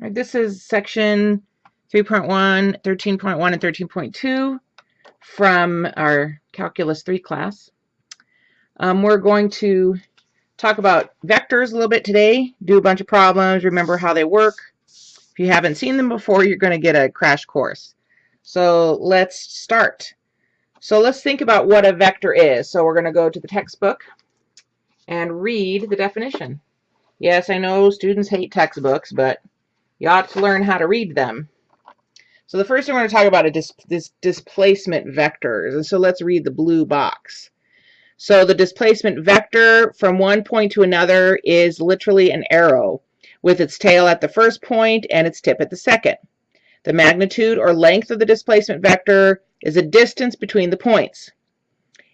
Right, this is section 3.1, 13.1, and 13.2 from our Calculus 3 class. Um, we're going to talk about vectors a little bit today, do a bunch of problems, remember how they work. If you haven't seen them before, you're going to get a crash course. So let's start. So let's think about what a vector is. So we're going to go to the textbook and read the definition. Yes, I know students hate textbooks, but you ought to learn how to read them. So the first we're going to talk about is dis displacement vectors. And so let's read the blue box. So the displacement vector from one point to another is literally an arrow with its tail at the first point and its tip at the second. The magnitude or length of the displacement vector is a distance between the points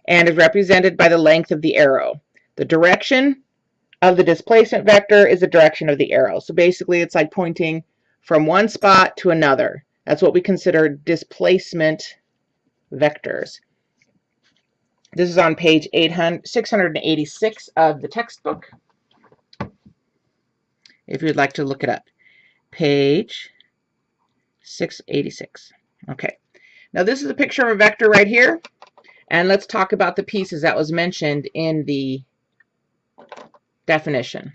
and is represented by the length of the arrow. The direction of the displacement vector is the direction of the arrow. So basically it's like pointing from one spot to another. That's what we consider displacement vectors. This is on page 800, 686 of the textbook. If you'd like to look it up. Page 686. Okay. Now this is a picture of a vector right here. And let's talk about the pieces that was mentioned in the definition.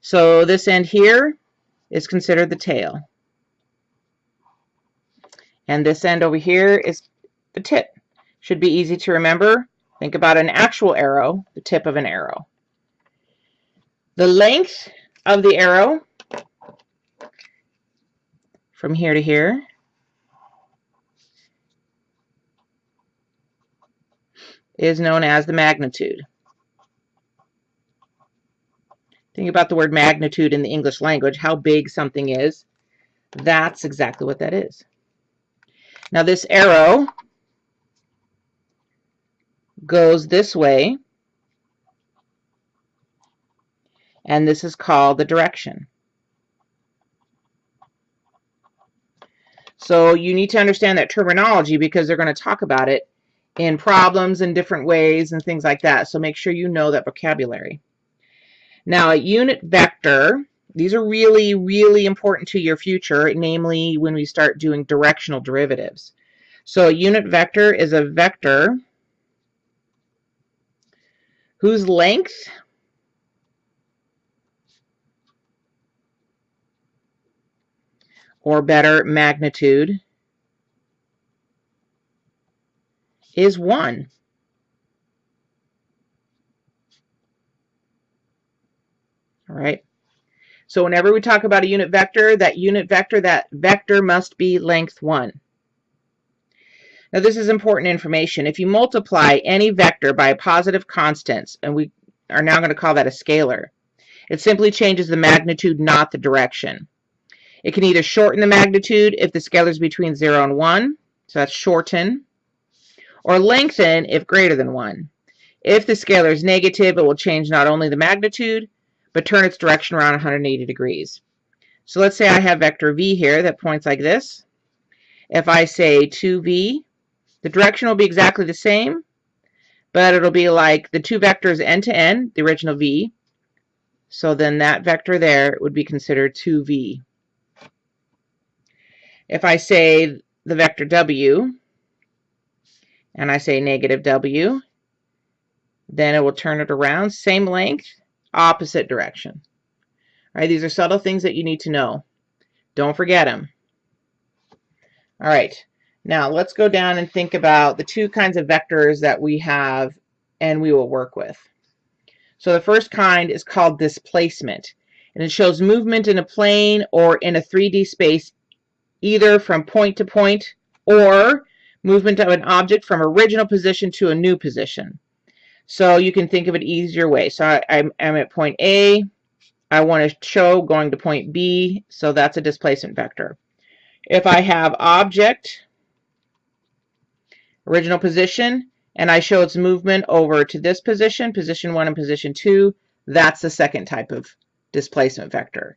So this end here is considered the tail. And this end over here is the tip. Should be easy to remember. Think about an actual arrow, the tip of an arrow. The length of the arrow from here to here is known as the magnitude. Think about the word magnitude in the English language, how big something is. That's exactly what that is. Now this arrow goes this way, and this is called the direction. So you need to understand that terminology because they're going to talk about it in problems in different ways and things like that. So make sure you know that vocabulary. Now, a unit vector, these are really, really important to your future, namely when we start doing directional derivatives. So a unit vector is a vector whose length or better magnitude is 1. All right. So whenever we talk about a unit vector, that unit vector, that vector must be length 1. Now this is important information. If you multiply any vector by a positive constant, and we are now going to call that a scalar, it simply changes the magnitude, not the direction. It can either shorten the magnitude if the scalar is between 0 and 1, so that's shorten, or lengthen if greater than 1. If the scalar is negative, it will change not only the magnitude, but turn its direction around 180 degrees. So let's say I have vector v here that points like this. If I say 2v, the direction will be exactly the same, but it'll be like the two vectors end to end, the original v. So then that vector there would be considered 2v. If I say the vector w, and I say negative w, then it will turn it around, same length, opposite direction. All right, these are subtle things that you need to know. Don't forget them. All right, now let's go down and think about the two kinds of vectors that we have and we will work with. So the first kind is called displacement, and it shows movement in a plane or in a 3D space either from point to point or movement of an object from original position to a new position. So you can think of it easier way. So I, I'm, I'm at point A. I want to show going to point B. So that's a displacement vector. If I have object, original position, and I show its movement over to this position, position 1 and position 2, that's the second type of displacement vector.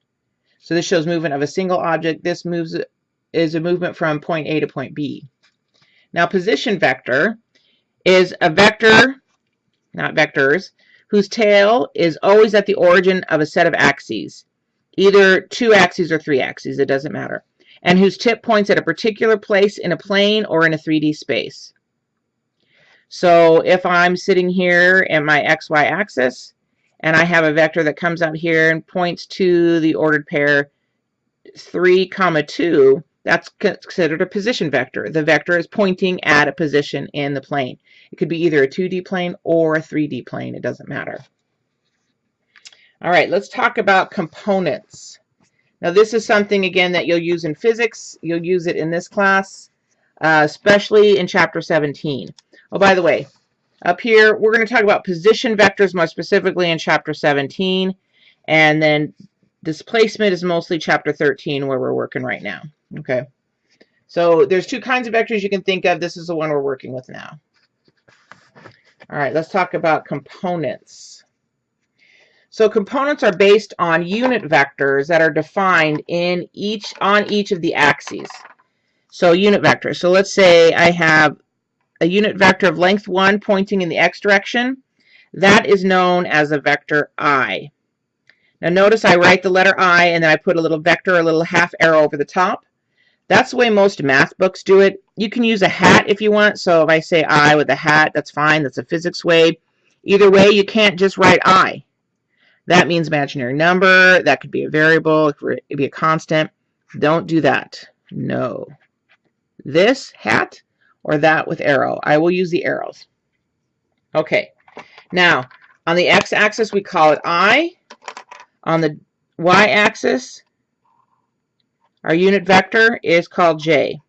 So this shows movement of a single object. This moves is a movement from point A to point B. Now position vector is a vector not vectors, whose tail is always at the origin of a set of axes. either two axes or three axes, it doesn't matter, and whose tip points at a particular place in a plane or in a 3D space. So if I'm sitting here at my xy axis and I have a vector that comes out here and points to the ordered pair 3 comma 2, that's considered a position vector. The vector is pointing at a position in the plane. It could be either a 2D plane or a 3D plane. It doesn't matter. All right, let's talk about components. Now this is something, again, that you'll use in physics. You'll use it in this class, uh, especially in chapter 17. Oh, by the way, up here, we're going to talk about position vectors more specifically in chapter 17. And then displacement is mostly chapter 13 where we're working right now. Okay. So there's two kinds of vectors you can think of. This is the one we're working with now. All right, let's talk about components. So components are based on unit vectors that are defined in each on each of the axes. So unit vectors. So let's say I have a unit vector of length 1 pointing in the x direction. That is known as a vector i. Now notice I write the letter I and then I put a little vector, a little half arrow over the top. That's the way most math books do it. You can use a hat if you want. So if I say I with a hat, that's fine. That's a physics way. Either way, you can't just write I. That means imaginary number. That could be a variable. It could be a constant. Don't do that. No. This hat or that with arrow. I will use the arrows. Okay. Now, on the x-axis, we call it I. On the y-axis, our unit vector is called j.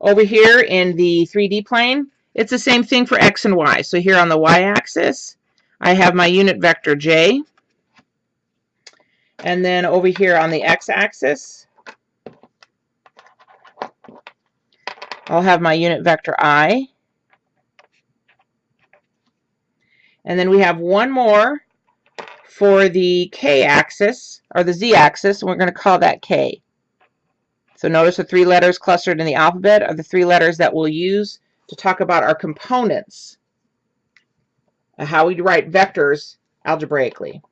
Over here in the 3D plane, it's the same thing for x and y. So here on the y-axis, I have my unit vector j. And then over here on the x-axis, I'll have my unit vector i. And then we have one more for the k-axis, or the z-axis, and we're going to call that k. So notice the three letters clustered in the alphabet are the three letters that we'll use to talk about our components, how we write vectors algebraically.